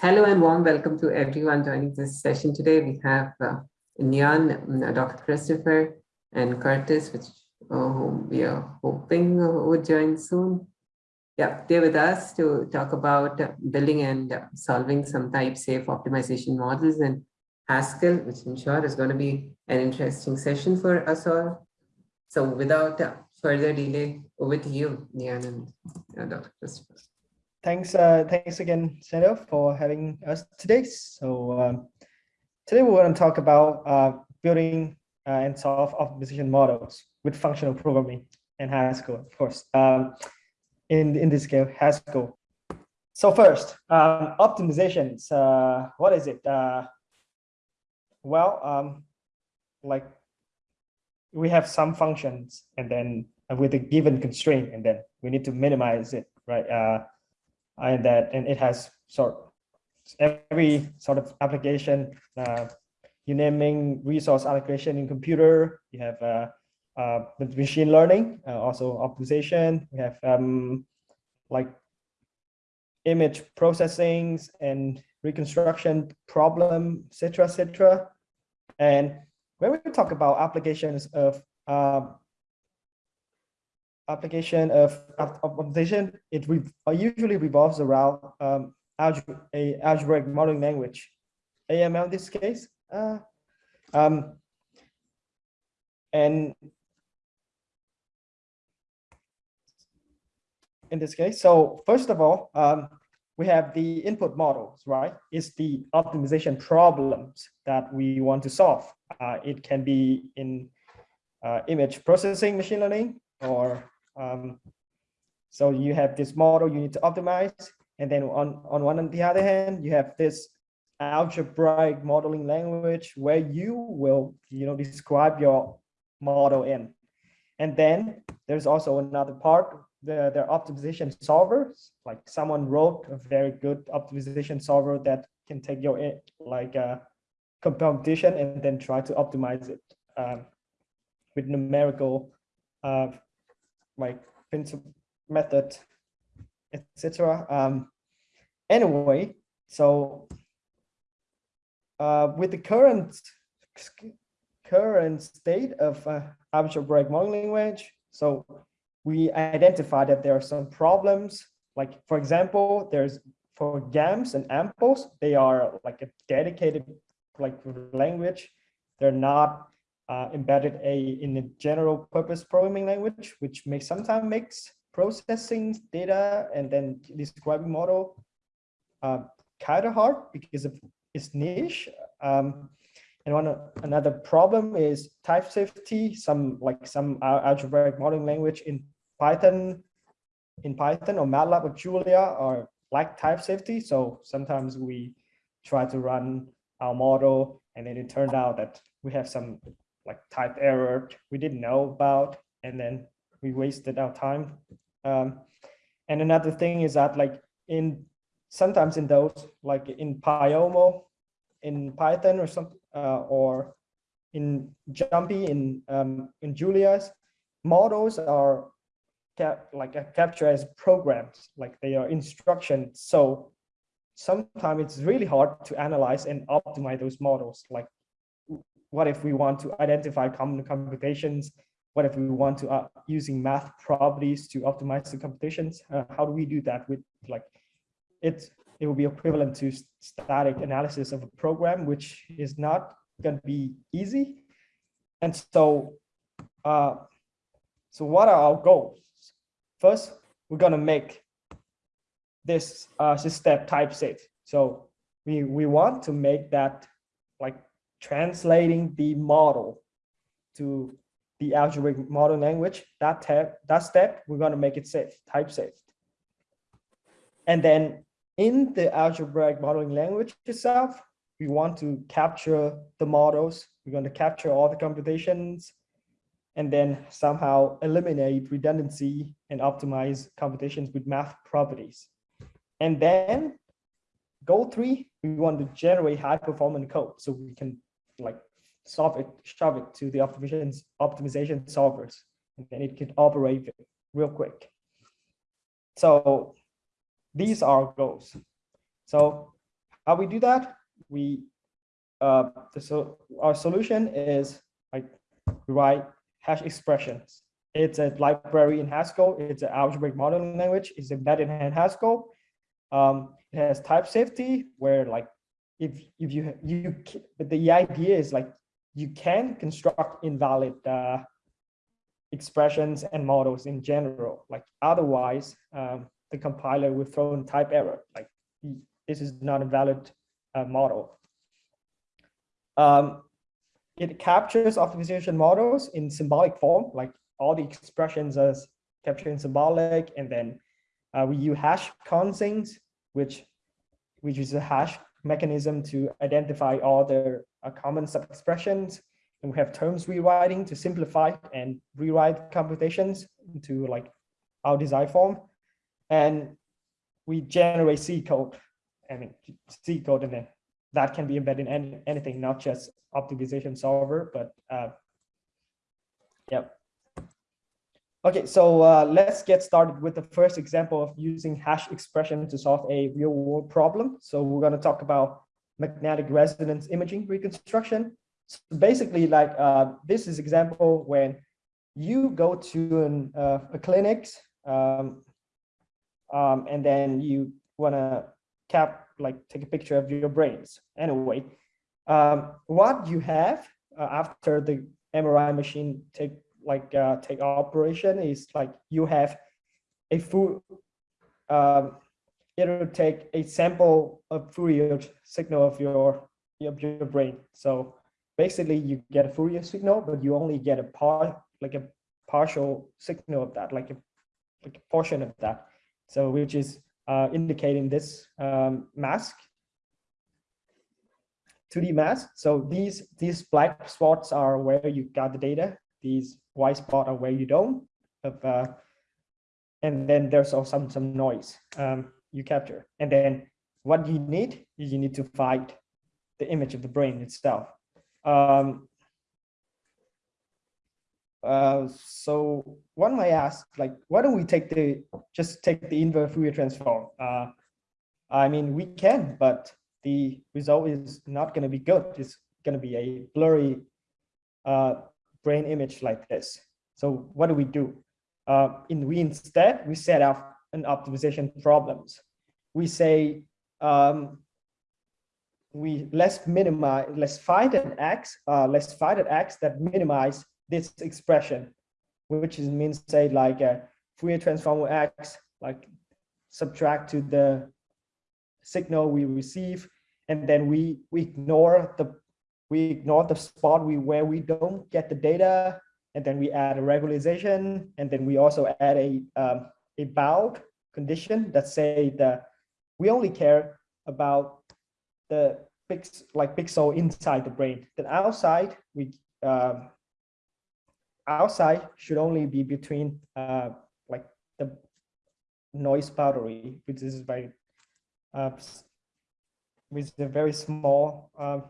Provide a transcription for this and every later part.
Hello and warm welcome to everyone joining this session today. We have uh, Nhan, uh, Dr. Christopher, and Curtis, which uh, we are hoping uh, would join soon. Yeah, they're with us to talk about uh, building and uh, solving some type safe optimization models in Haskell, which I'm sure is going to be an interesting session for us all. So without further delay, over to you, Nhan and Dr. Christopher thanks uh, thanks again Sandra for having us today. So um, today we're going to talk about uh, building uh, and solve optimization models with functional programming and Haskell of course um, in in this case Haskell so first um, optimizations uh, what is it? Uh, well um, like we have some functions and then with a given constraint and then we need to minimize it right? Uh, and that and it has sort every sort of application uh, you naming resource allocation in computer you have uh, uh, machine learning uh, also optimization we have um, like image processing and reconstruction problem etc etc and when we talk about applications of uh, application of optimization, it re uh, usually revolves around um, a algebraic modeling language, AML in this case. Uh, um, and in this case, so first of all, um, we have the input models, right? It's the optimization problems that we want to solve. Uh, it can be in uh, image processing machine learning or um, so you have this model you need to optimize. And then on, on one on the other hand, you have this algebraic modeling language where you will, you know, describe your model in. And then there's also another part, the, the optimization solvers, like someone wrote a very good optimization solver that can take your eh, like a uh, computation and then try to optimize it um, with numerical uh, like principle method, etc. Um, anyway, so uh, with the current current state of uh, algebraic modeling language, so we identify that there are some problems. Like for example, there's for GAMS and AMPLs, they are like a dedicated like language. They're not uh, embedded a in a general purpose programming language, which may sometimes makes processing data and then describing model uh, kind of hard because of its niche. Um, and one another problem is type safety. Some like some algebraic modeling language in Python, in Python or MATLAB or Julia are like type safety. So sometimes we try to run our model and then it turned out that we have some like type error we didn't know about and then we wasted our time. Um, and another thing is that like in sometimes in those like in Pyomo in Python or something uh, or in Jumpy in um, in Julia's models are cap like captured as programs like they are instructions. So sometimes it's really hard to analyze and optimize those models like what if we want to identify common computations? What if we want to uh, using math properties to optimize the computations? Uh, how do we do that with like it? It will be equivalent to static analysis of a program, which is not going to be easy. And so, uh, so what are our goals? First, we're going to make this uh, system type safe. So we we want to make that translating the model to the algebraic model language, that, tab, that step, we're going to make it safe, type safe. And then in the algebraic modeling language itself, we want to capture the models. We're going to capture all the computations and then somehow eliminate redundancy and optimize computations with math properties. And then goal three, we want to generate high performance code so we can like solve it, shove it to the optimization optimization solvers, and then it can operate real quick. So these are goals. So how we do that? We uh, so our solution is like we write hash expressions. It's a library in Haskell. It's an algebraic modeling language. It's embedded in Haskell. Um, it has type safety where like if if you you but the idea is like you can construct invalid uh, expressions and models in general. Like otherwise, um, the compiler will throw in type error. Like this is not a valid uh, model. Um, it captures optimization models in symbolic form, like all the expressions are captured in symbolic, and then uh, we use hash consings, which which is a hash mechanism to identify all the uh, common sub-expressions. And we have terms rewriting to simplify and rewrite computations into like our desired form. And we generate C code, I mean, C code, and then that can be embedded in any, anything, not just optimization solver, but uh, yeah. Okay, so uh, let's get started with the first example of using hash expression to solve a real world problem. So we're going to talk about magnetic resonance imaging reconstruction. So basically, like uh, this is example when you go to an, uh, a clinic um, um, and then you want to cap like take a picture of your brains. Anyway, um, what you have uh, after the MRI machine take like uh, take operation is like you have a full um, it'll take a sample of Fourier signal of your of your brain. So basically, you get a Fourier signal, but you only get a part like a partial signal of that, like a like a portion of that. So which is uh, indicating this um, mask 2D mask. So these these black spots are where you got the data. These white spot or where you don't. Uh, and then there's also some some noise. Um, you capture. And then what you need is you need to find the image of the brain itself. Um, uh, so one might ask, like, why don't we take the just take the inverse Fourier transform? Uh, I mean, we can, but the result is not going to be good. It's going to be a blurry uh, brain image like this. So what do we do? Uh, in we instead we set up an optimization problems. We say um, we let's minimize, let's find an x, uh, let's find an x that minimize this expression, which is means say like a Fourier transform x, like subtract to the signal we receive, and then we we ignore the we ignore the spot we where we don't get the data, and then we add a regularization, and then we also add a um, a bound condition that say that we only care about the pix like pixel inside the brain. Then outside we um, outside should only be between uh, like the noise boundary, which is very uh, with a very small uh,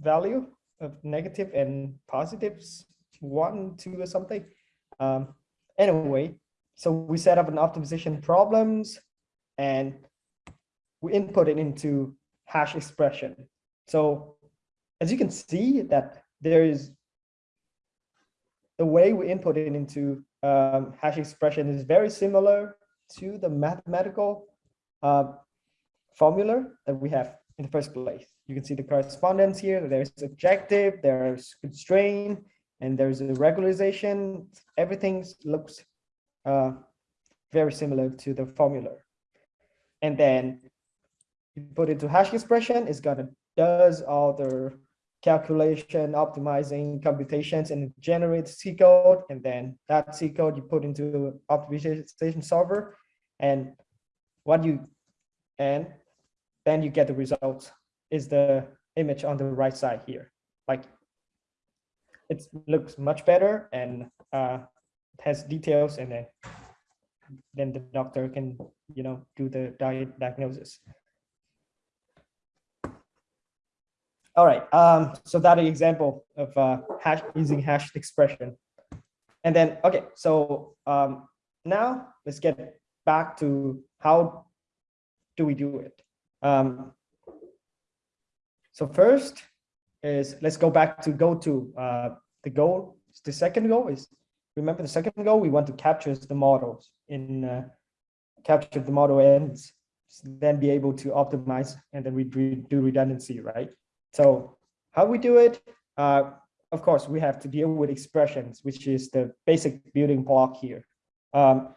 value of negative and positives, one, two, or something. Um, anyway, so we set up an optimization problems and we input it into hash expression. So as you can see that there is the way we input it into um, hash expression is very similar to the mathematical uh, formula that we have in the first place. You can see the correspondence here. There's objective, there's constraint, and there's a regularization. Everything looks uh, very similar to the formula. And then you put it to hash expression, it's gonna does all the calculation, optimizing computations, and generate C code. And then that C code you put into optimization solver, and what you and then you get the results is the image on the right side here. Like it looks much better and uh, has details and then then the doctor can you know do the diet diagnosis. All right um so that example of uh hash using hash expression. And then okay so um now let's get back to how do we do it? Um so first is let's go back to go to uh, the goal. The second goal is remember the second goal we want to capture the models in uh, capture the model ends, then be able to optimize and then we do redundancy, right? So how we do it? Uh, of course, we have to deal with expressions, which is the basic building block here. Um,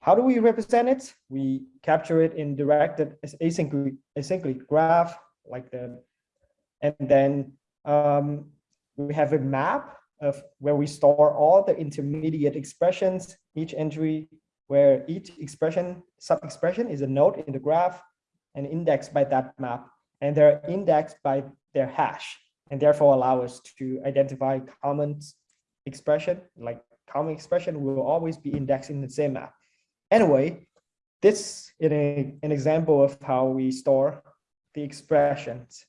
how do we represent it? We capture it in directed acyclic, acyclic graph, like the, and then um, we have a map of where we store all the intermediate expressions, each entry where each expression, sub-expression is a node in the graph and indexed by that map. And they're indexed by their hash and therefore allow us to identify common expression, like common expression will always be indexed in the same map. Anyway, this is an example of how we store the expressions.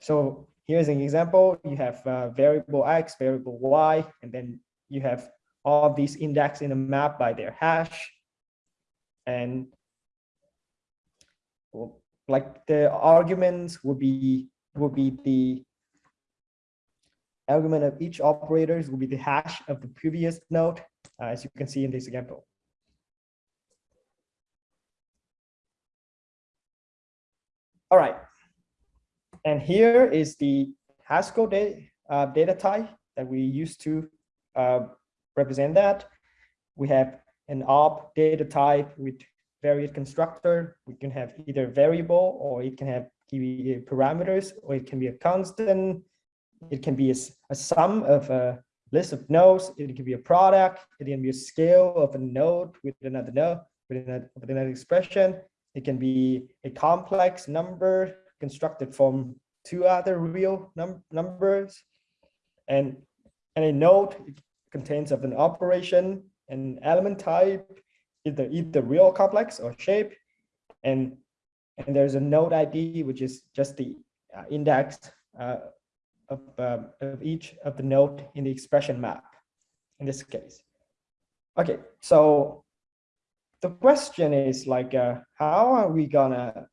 So here's an example. You have uh, variable x, variable y, and then you have all these indexed in a map by their hash. And like the arguments will be will be the argument of each operators will be the hash of the previous node, uh, as you can see in this example. All right. And here is the Haskell data, uh, data type that we use to uh, represent that. We have an op data type with varied constructor. We can have either variable or it can have parameters or it can be a constant. It can be a, a sum of a list of nodes. It can be a product. It can be a scale of a node with another node with another, with another expression. It can be a complex number constructed from two other real num numbers. And, and a node contains of an operation, an element type, either either real complex or shape. And, and there's a node ID, which is just the uh, index uh, of, uh, of each of the node in the expression map in this case. Okay, so the question is like, uh, how are we gonna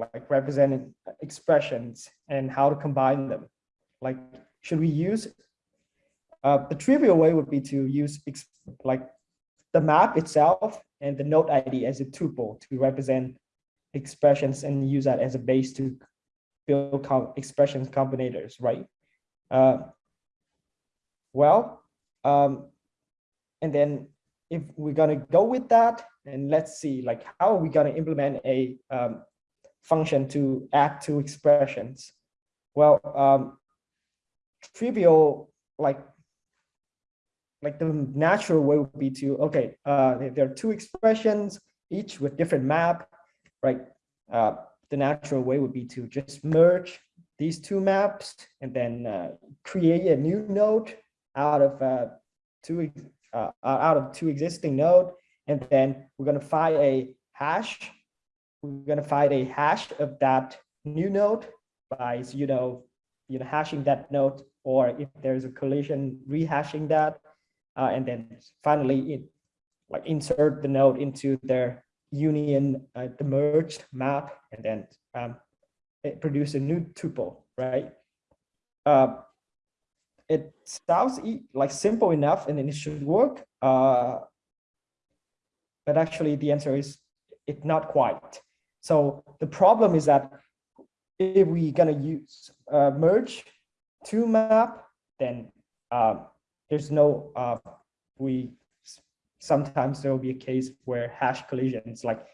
like representing expressions and how to combine them? Like, should we use, uh, the trivial way would be to use like the map itself and the node ID as a tuple to represent expressions and use that as a base to build com expressions combinators, right? Uh, well, um, and then if we're going to go with that, and let's see, like, how are we going to implement a um, function to add two expressions? Well, um, trivial, like, like the natural way would be to, okay, uh, there are two expressions, each with different map, right? Uh, the natural way would be to just merge these two maps and then uh, create a new node out of uh, two uh, out of two existing node and then we're going to find a hash we're going to find a hash of that new node by you know you know hashing that node or if there's a collision rehashing that uh, and then finally it like insert the node into their union uh, the merged map and then um, it produce a new tuple right? Uh, it sounds like simple enough and then it should work uh, but actually the answer is it's not quite so the problem is that if we're gonna use uh, merge two map then um, there's no uh, we sometimes there will be a case where hash collisions like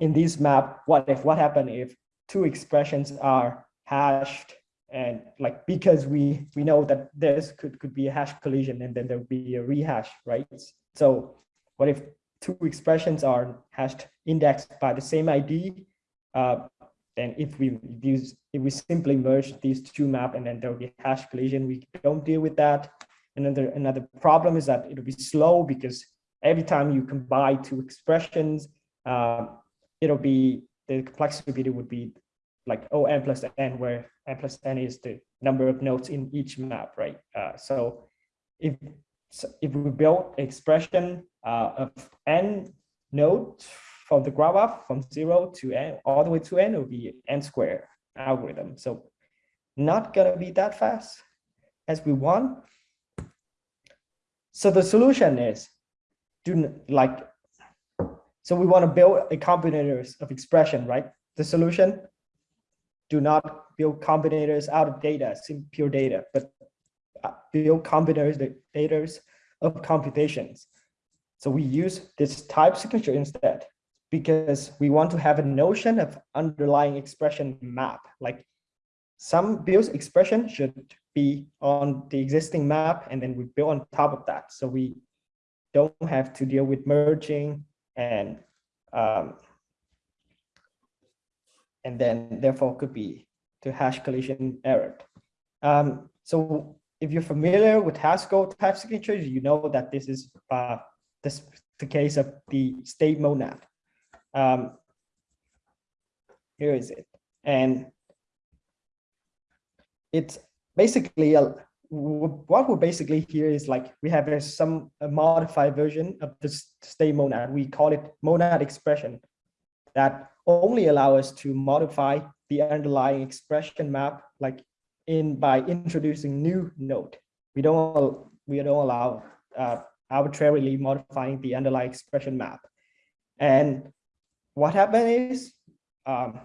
in this map what if what happened if two expressions are hashed and like because we we know that this could could be a hash collision and then there'll be a rehash right? So what if two expressions are hashed indexed by the same id uh, then if we use if we simply merge these two map and then there'll be hash collision we don't deal with that another another problem is that it'll be slow because every time you combine two expressions, uh, it'll be the complexity would be like O n plus n, where n plus n is the number of nodes in each map, right? Uh, so if so if we build expression uh, of n node from the graph up from zero to n all the way to n, it will be n square algorithm. So not gonna be that fast as we want. So the solution is do like, so we want to build a combinators of expression, right? The solution, do not build combinators out of data, pure data, but build combinators, of computations. So we use this type signature instead because we want to have a notion of underlying expression map. Like some build expression should be on the existing map and then we build on top of that. So we don't have to deal with merging and um, and then therefore could be to hash collision error. Um, so if you're familiar with Haskell type signatures, you know that this is uh, this the case of the state monad. Um, here is it, and it's basically a what we're basically here is like we have a, some a modified version of the state monad. We call it monad expression that only allow us to modify the underlying expression map like in by introducing new node. We don't we don't allow uh, arbitrarily modifying the underlying expression map. And what happened is um,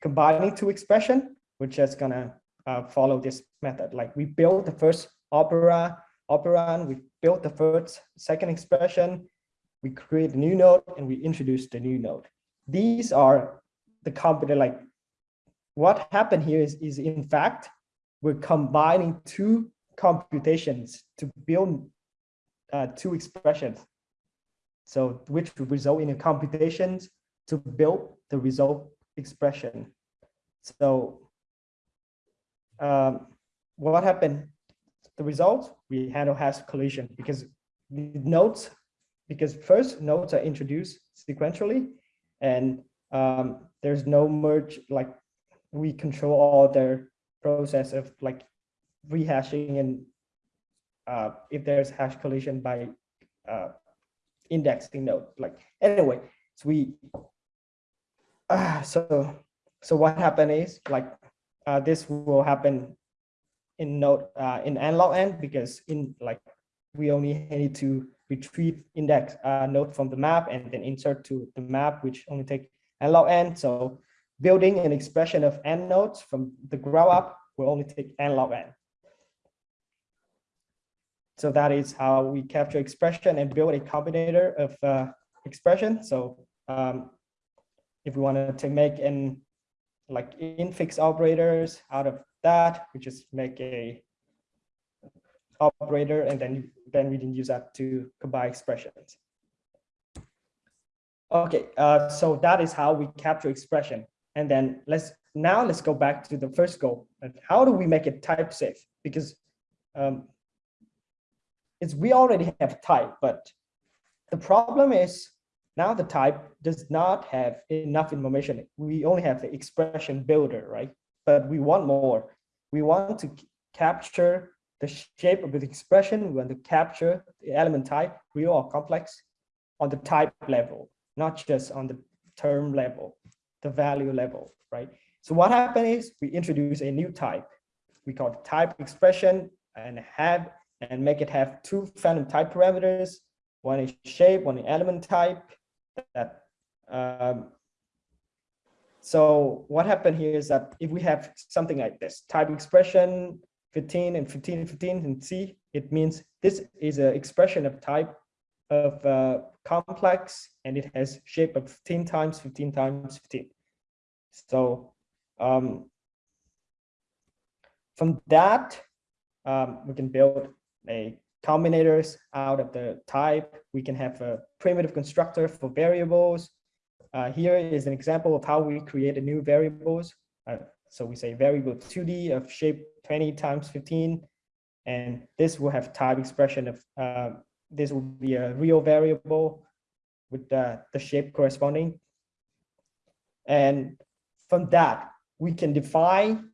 combining two expression, we're just gonna uh, follow this method. Like we built the first opera, operand, we built the first, second expression, we create a new node and we introduce the new node. These are the computer, like what happened here is, is in fact, we're combining two computations to build uh, two expressions. So which result in a computations to build the result expression. So um, what happened? The result, we handle has collision because the nodes, because first nodes are introduced sequentially and um, there's no merge, like we control all their process of like rehashing and uh, if there's hash collision by uh, indexing node, like anyway, so we, uh, so, so what happened is like uh, this will happen in node uh, in n log n because in like we only need to retrieve index uh, node from the map and then insert to the map, which only take n log n. So building an expression of n nodes from the grow up will only take n log n. So that is how we capture expression and build a combinator of uh, expression. So um, if we wanted to make an like infix operators out of that, we just make a operator and then then we can use that to combine expressions. Okay, uh, so that is how we capture expression. And then let's now let's go back to the first goal. How do we make it type safe? Because um, it's we already have type, but the problem is now the type does not have enough information. We only have the expression builder, right? But we want more. We want to capture the shape of the expression. We want to capture the element type, real or complex, on the type level, not just on the term level, the value level, right? So what happened is we introduce a new type. We call it type expression and have and make it have two phantom type parameters. One is shape, one is element type that um, so what happened here is that if we have something like this type expression 15 and 15 and 15 and C, it means this is an expression of type of uh, complex and it has shape of 15 times 15 times 15. So um, from that, um, we can build a combinators out of the type. We can have a primitive constructor for variables. Uh, here is an example of how we create a new variables. Uh, so we say variable 2D of shape 20 times 15, and this will have type expression of, uh, this will be a real variable with the, the shape corresponding. And from that, we can define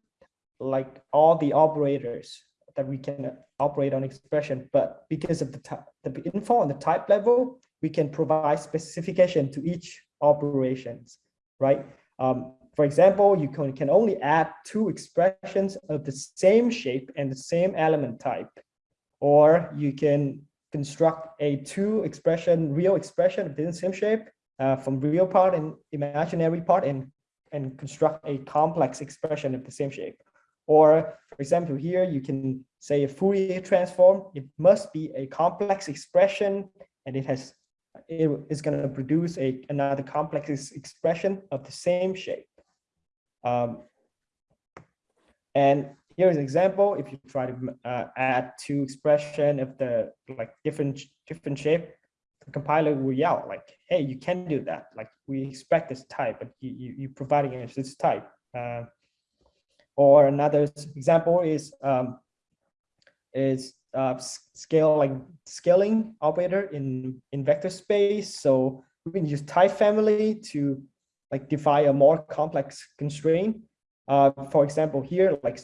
like all the operators that we can operate on expression, but because of the, the info on the type level, we can provide specification to each operations, right? Um, for example, you can, can only add two expressions of the same shape and the same element type, or you can construct a two expression, real expression of the same shape uh, from real part and imaginary part and, and construct a complex expression of the same shape. Or for example, here you can say a Fourier transform, it must be a complex expression and it has it is going to produce a another complex expression of the same shape. Um, and here's an example. If you try to uh, add two expression of the like different different shape, the compiler will yell like, "Hey, you can do that. Like we expect this type, but you you you providing us this type." Uh, or another example is um, is uh, scale like scaling operator in in vector space. So we can use type family to like define a more complex constraint. Uh, for example, here, like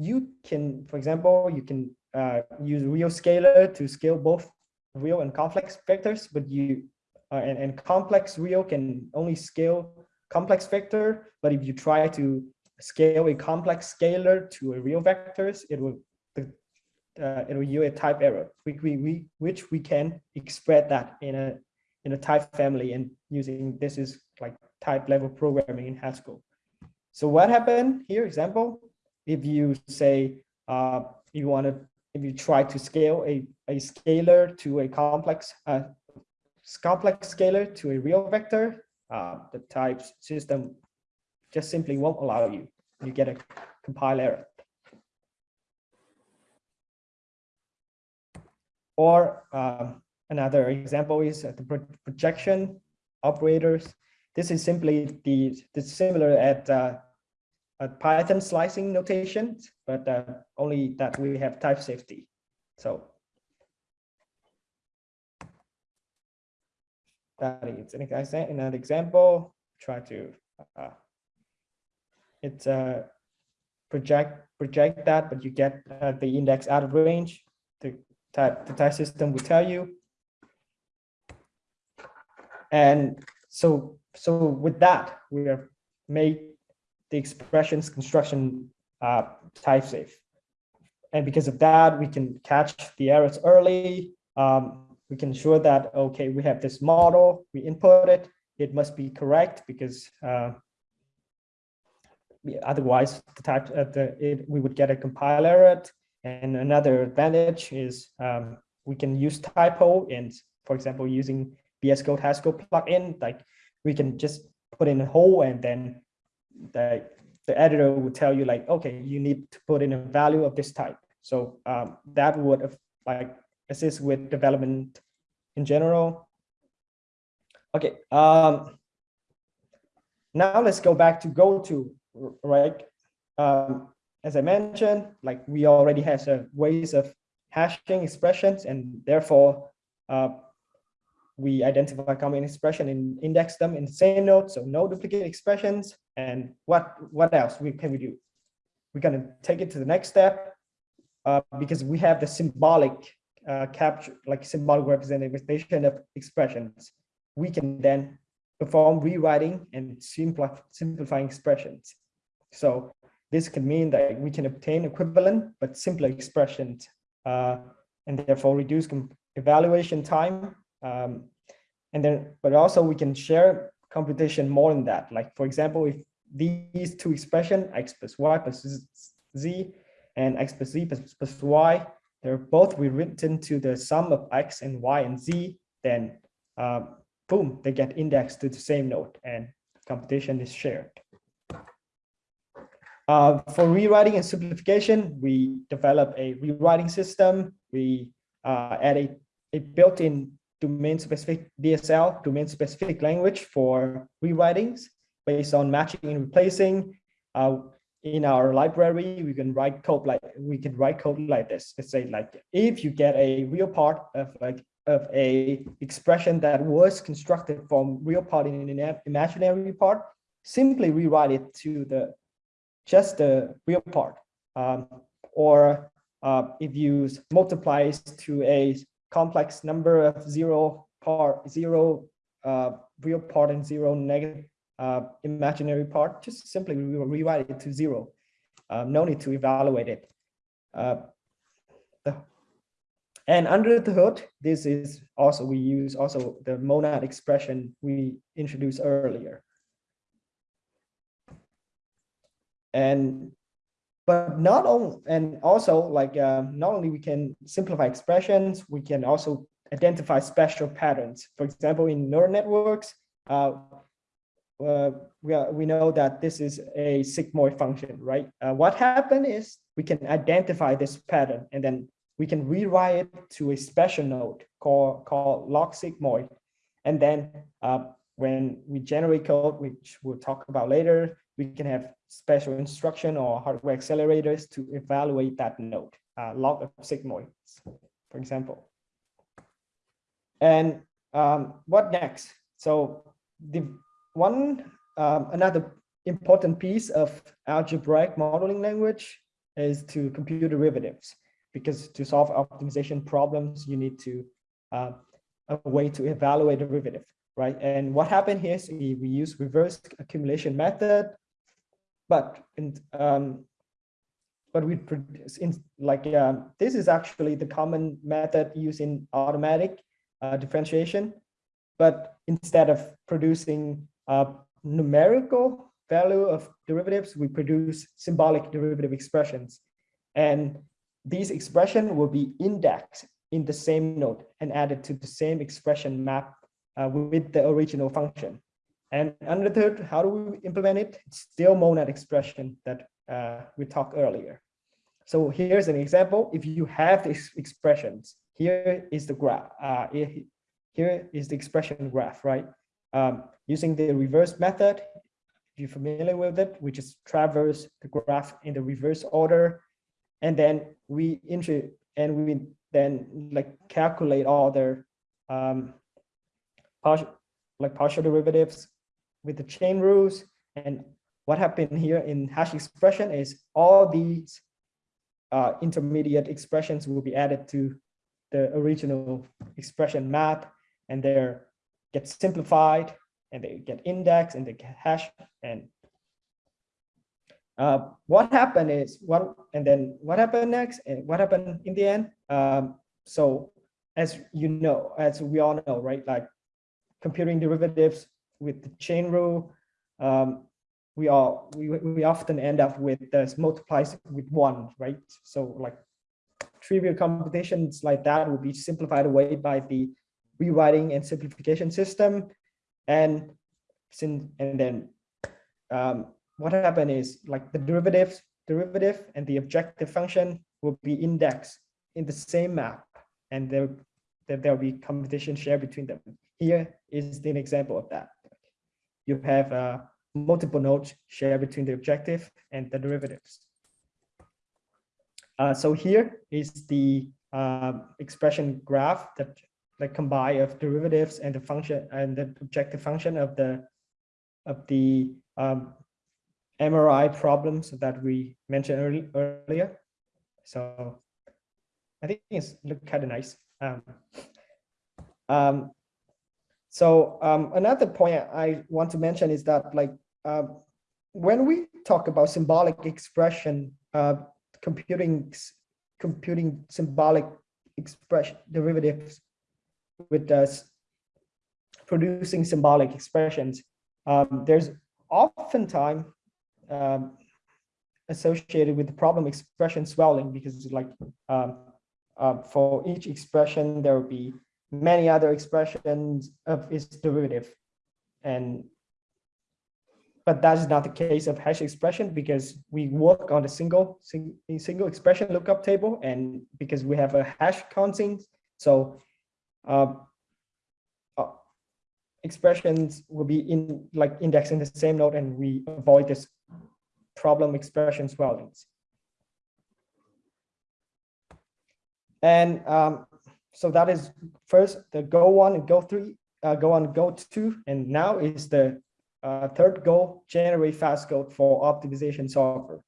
you can, for example, you can uh, use real scalar to scale both real and complex vectors, but you uh, and, and complex real can only scale complex vector. But if you try to scale a complex scalar to a real vectors, it will uh, it will yield a type error, which we, we which we can express that in a in a type family and using this is like type level programming in Haskell. So what happened here? Example, if you say uh, you want to if you try to scale a a scalar to a complex uh, complex scalar to a real vector, uh, the type system just simply won't allow you. You get a compile error. Or um, another example is the projection operators. This is simply the, the similar at uh, Python slicing notation, but uh, only that we have type safety. So that is an example. In an example, try to uh, it's uh, project project that, but you get uh, the index out of range The type the type system will tell you. And so so with that, we have made the expressions construction uh, type safe. And because of that, we can catch the errors early. Um, we can ensure that, okay, we have this model, we input it, it must be correct because uh, otherwise the type uh, the, it, we would get a compile error and another advantage is um, we can use typo and, for example, using VS Code Haskell plugin, like we can just put in a hole and then the, the editor will tell you like, okay, you need to put in a value of this type. So um, that would like assist with development in general. Okay, um, now let's go back to go to, right? Um, as I mentioned, like we already have uh, ways of hashing expressions and therefore uh, we identify common expression and index them in the same node. So no duplicate expressions. And what, what else we, can we do? We're to take it to the next step uh, because we have the symbolic uh, capture, like symbolic representation of expressions. We can then perform rewriting and simplify, simplifying expressions. So this can mean that we can obtain equivalent but simpler expressions uh, and therefore reduce evaluation time. Um, and then, but also we can share computation more than that. Like for example, if these two expression, x plus y plus z and x plus z plus, plus y, they're both rewritten to the sum of x and y and z, then uh, boom, they get indexed to the same node and computation is shared. Uh, for rewriting and simplification, we develop a rewriting system. We uh, add a, a built-in domain-specific DSL, domain-specific language for rewritings based on matching and replacing. Uh, in our library, we can write code like we can write code like this. Let's say like if you get a real part of like of a expression that was constructed from real part in an imaginary part, simply rewrite it to the just the real part. Um, or uh, if you multiplies to a complex number of zero part, zero uh, real part and zero negative uh, imaginary part, just simply re rewrite it to zero. Um, no need to evaluate it. Uh, and under the hood, this is also, we use also the monad expression we introduced earlier. And but not only and also like uh, not only we can simplify expressions we can also identify special patterns. For example in neural networks uh, uh, we, are, we know that this is a sigmoid function right? Uh, what happened is we can identify this pattern and then we can rewrite it to a special node called called log sigmoid. And then uh, when we generate code which we'll talk about later we can have special instruction or hardware accelerators to evaluate that node, uh, log of sigmoids, for example. And um, what next? So the one, um, another important piece of algebraic modeling language is to compute derivatives, because to solve optimization problems, you need to uh, a way to evaluate derivative, right? And what happened here is we, we use reverse accumulation method but in, um, but we produce in like uh, this is actually the common method used in automatic uh, differentiation. But instead of producing a numerical value of derivatives, we produce symbolic derivative expressions. And these expression will be indexed in the same node and added to the same expression map uh, with the original function. And under the third, how do we implement it? It's still monad expression that uh, we talked earlier. So here's an example. If you have these expressions, here is the graph. Uh, here is the expression graph, right? Um, using the reverse method, if you're familiar with it, we just traverse the graph in the reverse order, and then we enter and we then like calculate all the um, partial like partial derivatives with the chain rules. And what happened here in hash expression is all these uh, intermediate expressions will be added to the original expression map. And they get simplified and they get indexed and they get hash and uh, what happened is what and then what happened next? And what happened in the end? Um, so as you know as we all know right? Like computing derivatives with the chain rule, um, we are we, we often end up with this multiplies with one, right? So like trivial computations like that will be simplified away by the rewriting and simplification system. And since and then um, what happened is like the derivatives derivative and the objective function will be indexed in the same map and there there'll be competition shared between them. Here is an example of that you have uh, multiple nodes shared between the objective and the derivatives. Uh, so here is the uh, expression graph that like combine of derivatives and the function and the objective function of the of the um, MRI problems that we mentioned early, earlier. So I think it's look kind of nice. Um, um, so um, another point I want to mention is that like uh, when we talk about symbolic expression, uh, computing computing symbolic expression derivatives with us producing symbolic expressions, um, there's oftentimes um, associated with the problem expression swelling because like um, uh, for each expression there will be many other expressions of its derivative. And but that is not the case of hash expression because we work on a single sing, single expression lookup table and because we have a hash consing so uh, uh, expressions will be in like indexed in the same node and we avoid this problem expression swellings and um, so that is first the go one and go three, uh, go on, go two, and now is the uh, third goal, generate fast code for optimization software.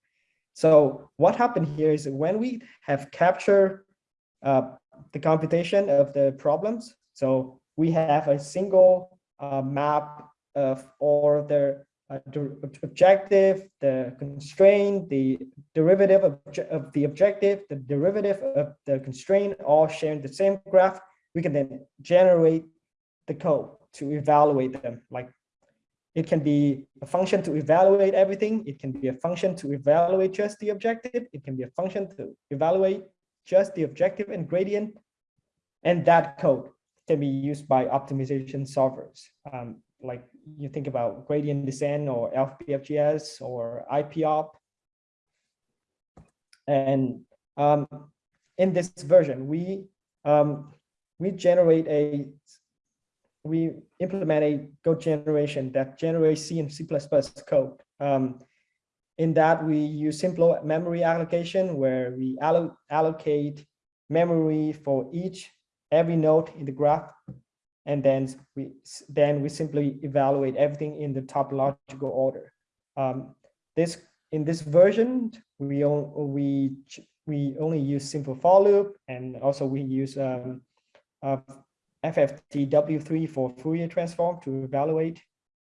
So what happened here is when we have captured uh, the computation of the problems, so we have a single uh, map of all the uh, objective, the constraint, the derivative of, of the objective, the derivative of the constraint, all sharing the same graph, we can then generate the code to evaluate them. Like it can be a function to evaluate everything. It can be a function to evaluate just the objective. It can be a function to evaluate just the objective and gradient. And that code can be used by optimization solvers. Um, like you think about gradient descent or L-BFGS or IPOP. And um, in this version, we um, we generate a we implement a code generation that generates C and C++ code. Um, in that, we use simple memory allocation where we allo allocate memory for each every node in the graph, and then we then we simply evaluate everything in the topological order. Um, this in this version, we we we only use simple for loop, and also we use um, uh, FFT W3 for Fourier transform to evaluate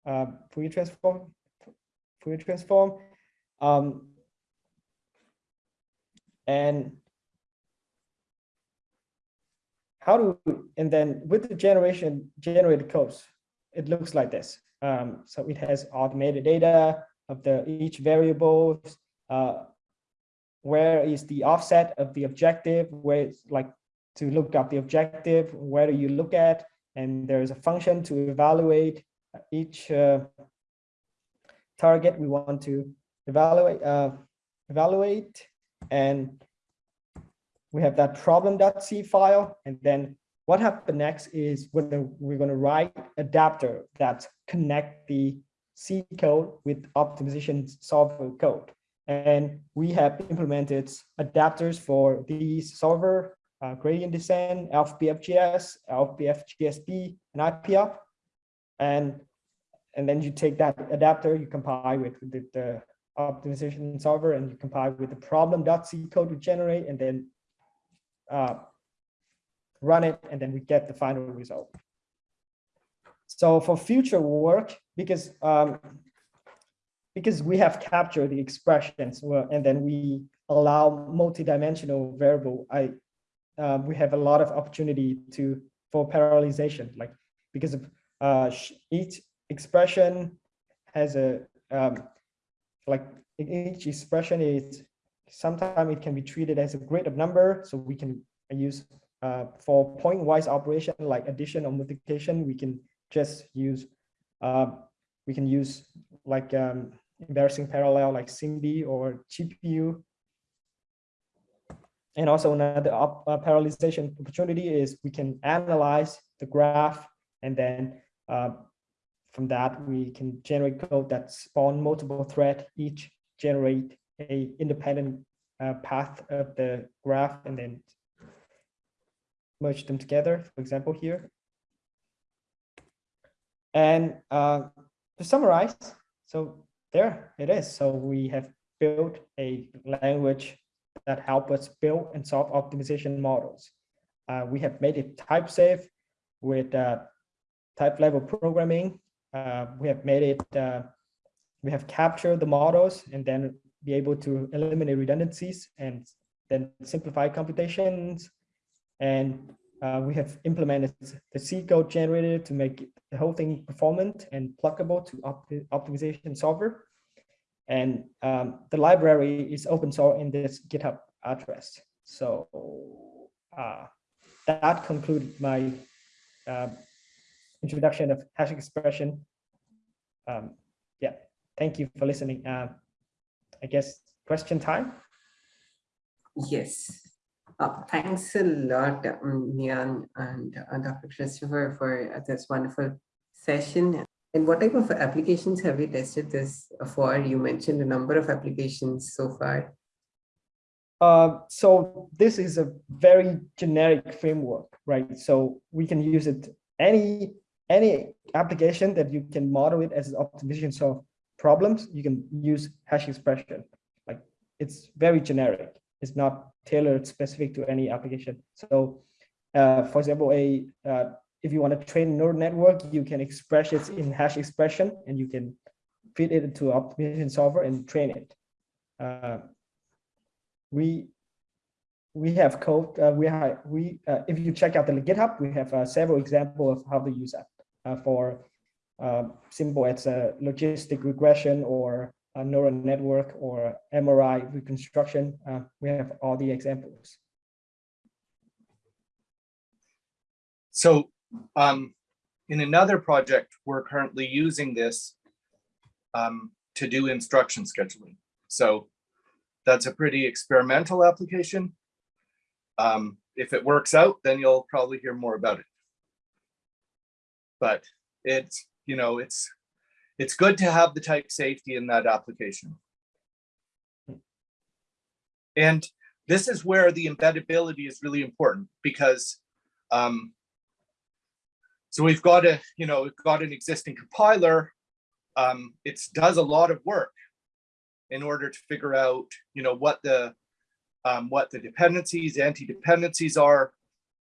uh, Fourier transform, Fourier transform. Um, and how do, and then with the generation generated codes, it looks like this. Um, so it has automated data of the each variable, uh, where is the offset of the objective, where it's like to look up the objective, where do you look at, and there's a function to evaluate each uh, target we want to evaluate, uh, evaluate, and we have that problem.c file, and then what happened next is we're we're gonna write adapter that connect the C code with optimization solver code. And we have implemented adapters for these solver uh, gradient descent, L-BFGS, L-BFGS-B, and IPOP. And, and then you take that adapter, you compile with the, the optimization solver, and you compile with the problem.c code we generate, and then uh, run it, and then we get the final result. So for future work, because um, because we have captured the expressions, and then we allow multi-dimensional variable, I um, we have a lot of opportunity to for parallelization, like because of uh, each expression has a um, like each expression is sometimes it can be treated as a grid of number, so we can use uh, for point-wise operation like addition or multiplication, we can just use uh, we can use like um, embarrassing parallel like SIMD or GPU and also another uh, parallelization opportunity is we can analyze the graph and then uh, from that we can generate code that spawn multiple thread each generate a independent uh, path of the graph and then merge them together for example here and uh, to summarize so there it is so we have built a language that help us build and solve optimization models. Uh, we have made it type safe with uh, type level programming. Uh, we have made it, uh, we have captured the models and then be able to eliminate redundancies and then simplify computations. And uh, we have implemented the C code generator to make the whole thing performant and pluggable to op optimization solver. And um, the library is open source in this GitHub address. So uh, that concludes my uh, introduction of hash expression. Um, yeah, thank you for listening. I guess question time. Yes. Uh, thanks a lot, um, Nhan and uh, Dr. Christopher for uh, this wonderful session. And what type of applications have you tested this for? You mentioned a number of applications so far. Uh, so this is a very generic framework, right? So we can use it any any application that you can model it as optimization of problems. You can use hash expression. Like it's very generic. It's not tailored specific to any application. So, uh, for example, a uh, if you want to train a neural network, you can express it in hash expression and you can feed it into optimization solver and train it. Uh, we we have code. Uh, we have we uh, if you check out the GitHub, we have uh, several examples of how to use that uh, for uh, simple as a logistic regression or a neural network or MRI reconstruction. Uh, we have all the examples. So um, in another project, we're currently using this um, to do instruction scheduling. So that's a pretty experimental application. Um, if it works out, then you'll probably hear more about it. But it's, you know, it's, it's good to have the type safety in that application. And this is where the embeddability is really important because um, so we've got a, you know, we've got an existing compiler. Um, it does a lot of work in order to figure out, you know, what the um, what the dependencies, anti-dependencies are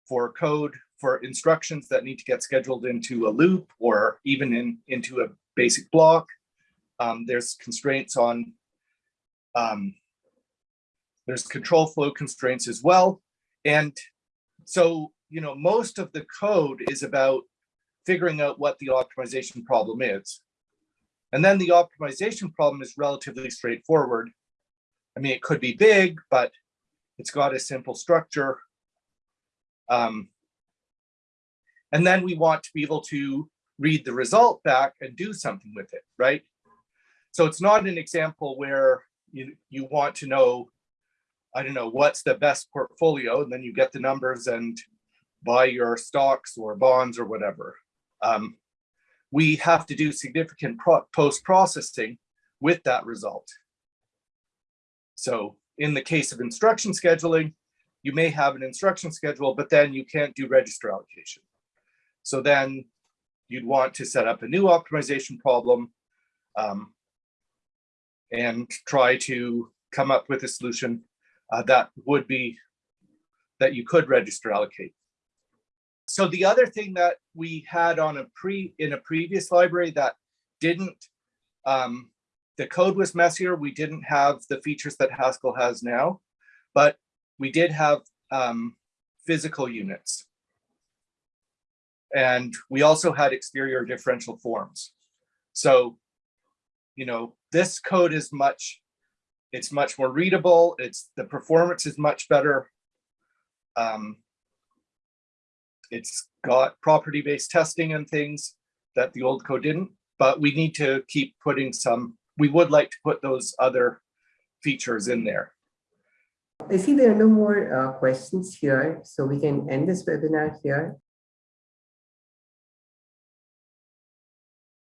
for code, for instructions that need to get scheduled into a loop or even in into a basic block. Um, there's constraints on, um, there's control flow constraints as well. And so, you know, most of the code is about figuring out what the optimization problem is. And then the optimization problem is relatively straightforward. I mean, it could be big, but it's got a simple structure. Um, and then we want to be able to read the result back and do something with it, right? So it's not an example where you, you want to know, I don't know, what's the best portfolio, and then you get the numbers and buy your stocks or bonds or whatever. Um, we have to do significant post-processing with that result. So in the case of instruction scheduling, you may have an instruction schedule, but then you can't do register allocation. So then you'd want to set up a new optimization problem um, and try to come up with a solution uh, that would be that you could register allocate. So the other thing that we had on a pre in a previous library that didn't um, the code was messier. We didn't have the features that Haskell has now, but we did have um, physical units. And we also had exterior differential forms. So, you know, this code is much, it's much more readable. It's the performance is much better. Um, it's got property-based testing and things that the old code didn't, but we need to keep putting some we would like to put those other features in there. I see there are no more uh, questions here, so we can end this webinar here.